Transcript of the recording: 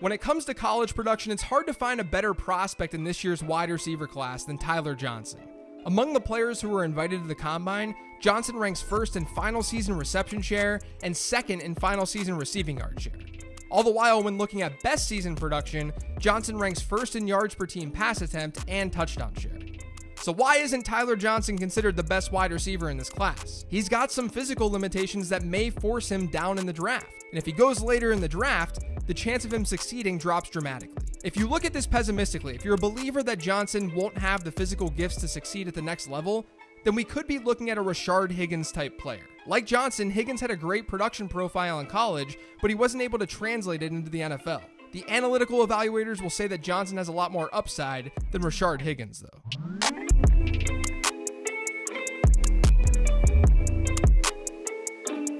When it comes to college production, it's hard to find a better prospect in this year's wide receiver class than Tyler Johnson. Among the players who were invited to the combine, Johnson ranks first in final season reception share and second in final season receiving yard share. All the while, when looking at best season production, Johnson ranks first in yards per team pass attempt and touchdown share. So, why isn't Tyler Johnson considered the best wide receiver in this class? He's got some physical limitations that may force him down in the draft. And if he goes later in the draft, the chance of him succeeding drops dramatically. If you look at this pessimistically, if you're a believer that Johnson won't have the physical gifts to succeed at the next level, then we could be looking at a Rashard Higgins type player. Like Johnson, Higgins had a great production profile in college, but he wasn't able to translate it into the NFL. The analytical evaluators will say that Johnson has a lot more upside than Rashard Higgins, though.